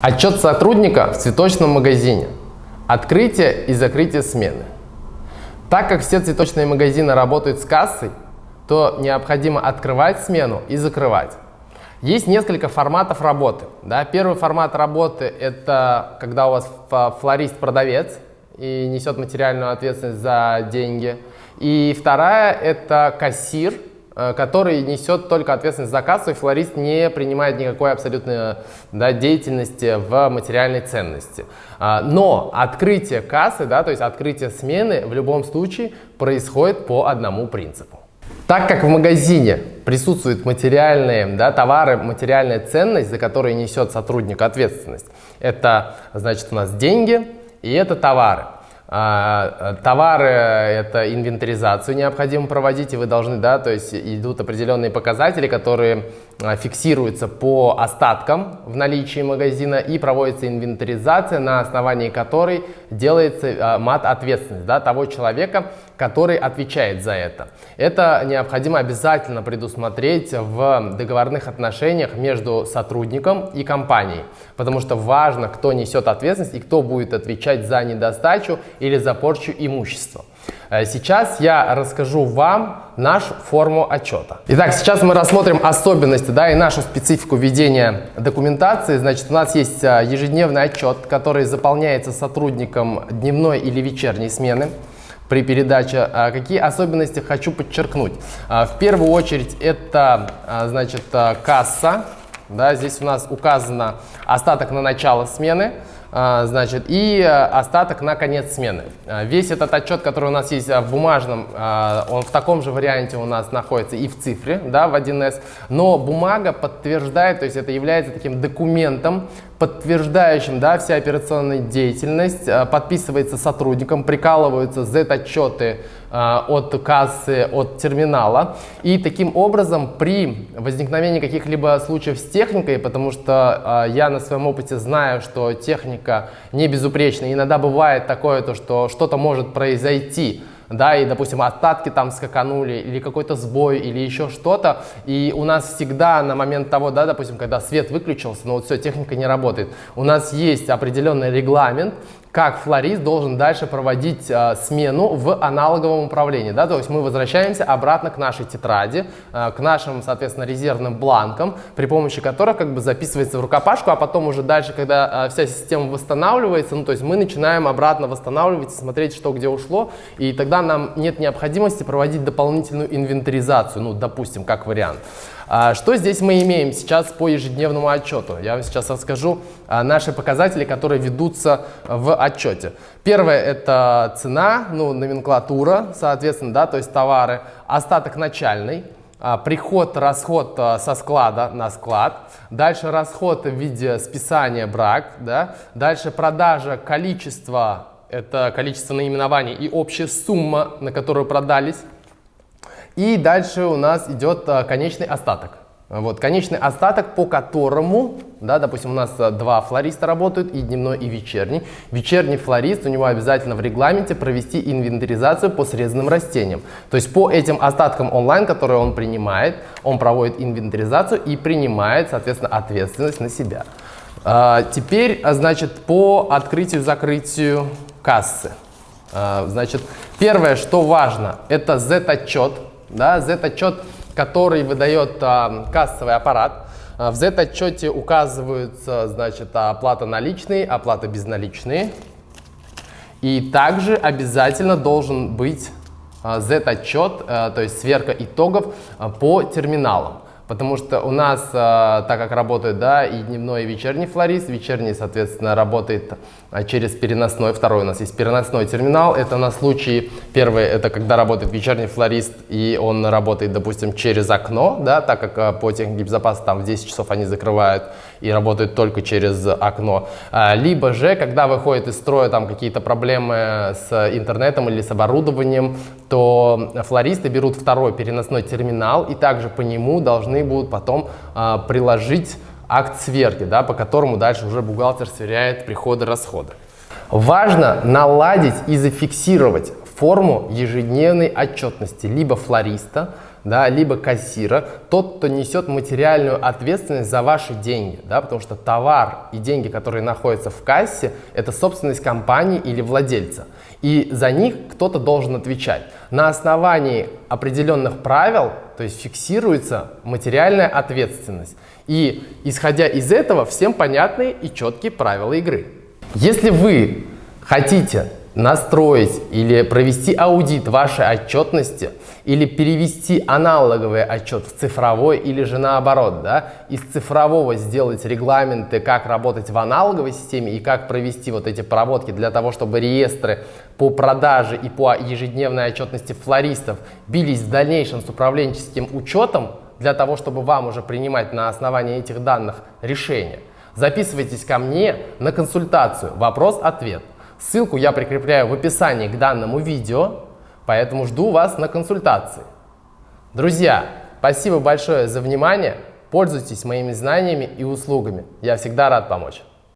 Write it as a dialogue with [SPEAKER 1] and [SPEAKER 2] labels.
[SPEAKER 1] Отчет сотрудника в цветочном магазине. Открытие и закрытие смены. Так как все цветочные магазины работают с кассой, то необходимо открывать смену и закрывать. Есть несколько форматов работы. Да? Первый формат работы – это когда у вас флорист-продавец и несет материальную ответственность за деньги. И вторая – это кассир – который несет только ответственность за кассу, и флорист не принимает никакой абсолютной да, деятельности в материальной ценности. А, но открытие кассы, да, то есть открытие смены в любом случае происходит по одному принципу. Так как в магазине присутствуют материальные да, товары, материальная ценность, за которые несет сотрудник ответственность, это значит у нас деньги и это товары. А, товары – это инвентаризацию необходимо проводить, и вы должны, да, то есть идут определенные показатели, которые а, фиксируются по остаткам в наличии магазина и проводится инвентаризация, на основании которой делается а, мат-ответственность да, того человека, который отвечает за это. Это необходимо обязательно предусмотреть в договорных отношениях между сотрудником и компанией, потому что важно, кто несет ответственность и кто будет отвечать за недостачу или за порчу имущества. Э, сейчас я расскажу вам нашу форму отчета. Итак, сейчас мы рассмотрим особенности да, и нашу специфику ведения документации. Значит, у нас есть э, ежедневный отчет, который заполняется сотрудником дневной или вечерней смены при передаче. Э, какие особенности хочу подчеркнуть? В первую очередь это значит, касса. Да, здесь у нас указано остаток на начало смены. А, значит, и э, остаток на конец смены. А, весь этот отчет, который у нас есть в бумажном, а, он в таком же варианте у нас находится и в цифре, да, в 1С, но бумага подтверждает, то есть это является таким документом, подтверждающим да, вся операционная деятельность, подписывается сотрудником, прикалываются Z-отчеты от кассы, от терминала. И таким образом при возникновении каких-либо случаев с техникой, потому что я на своем опыте знаю, что техника не безупречна. Иногда бывает такое, то, что что-то может произойти, да, и, допустим, остатки там скаканули, или какой-то сбой, или еще что-то, и у нас всегда на момент того, да, допустим, когда свет выключился, но вот все, техника не работает, у нас есть определенный регламент, как флорист должен дальше проводить э, смену в аналоговом управлении. Да? То есть мы возвращаемся обратно к нашей тетради, э, к нашим, соответственно, резервным бланкам, при помощи которых как бы записывается в рукопашку, а потом уже дальше, когда э, вся система восстанавливается, ну, то есть мы начинаем обратно восстанавливать, смотреть, что где ушло, и тогда нам нет необходимости проводить дополнительную инвентаризацию, ну, допустим, как вариант. Что здесь мы имеем сейчас по ежедневному отчету? Я вам сейчас расскажу наши показатели, которые ведутся в отчете. Первое – это цена, ну, номенклатура, соответственно, да, то есть товары, остаток начальный, а, приход, расход со склада на склад, дальше расход в виде списания брак, да, дальше продажа количества, это количество наименований и общая сумма, на которую продались, и дальше у нас идет а, конечный остаток. Вот, конечный остаток, по которому, да, допустим, у нас а, два флориста работают, и дневной, и вечерний. Вечерний флорист, у него обязательно в регламенте провести инвентаризацию по срезанным растениям. То есть по этим остаткам онлайн, которые он принимает, он проводит инвентаризацию и принимает, соответственно, ответственность на себя. А, теперь, значит, по открытию-закрытию кассы. А, значит, первое, что важно, это Z-отчет да, Z-отчет, который выдает а, кассовый аппарат. А, в Z-отчете указываются значит, оплата наличные, оплата безналичные. И также обязательно должен быть а, Z-отчет, то есть сверка итогов по терминалам. Потому что у нас, э, так как работает да, и дневной, и вечерний флорист, вечерний, соответственно, работает э, через переносной, второй у нас есть переносной терминал. Это на случай, первый, это когда работает вечерний флорист, и он работает, допустим, через окно, да, так как э, по технике безопасности там в 10 часов они закрывают и работают только через окно. А, либо же, когда выходит из строя там какие-то проблемы с интернетом или с оборудованием, то флористы берут второй переносной терминал, и также по нему должны будут потом а, приложить акт сверки, да, по которому дальше уже бухгалтер сверяет приходы-расходы. Важно наладить и зафиксировать форму ежедневной отчетности либо флориста, да, либо кассира, тот, кто несет материальную ответственность за ваши деньги, да, потому что товар и деньги, которые находятся в кассе, это собственность компании или владельца. И за них кто-то должен отвечать. На основании определенных правил, то есть фиксируется материальная ответственность. И исходя из этого, всем понятные и четкие правила игры. Если вы хотите настроить или провести аудит вашей отчетности или перевести аналоговый отчет в цифровой или же наоборот, да, из цифрового сделать регламенты, как работать в аналоговой системе и как провести вот эти проводки для того, чтобы реестры по продаже и по ежедневной отчетности флористов бились в дальнейшем с управленческим учетом, для того, чтобы вам уже принимать на основании этих данных решения, записывайтесь ко мне на консультацию. «Вопрос-ответ». Ссылку я прикрепляю в описании к данному видео, поэтому жду вас на консультации. Друзья, спасибо большое за внимание, пользуйтесь моими знаниями и услугами, я всегда рад помочь.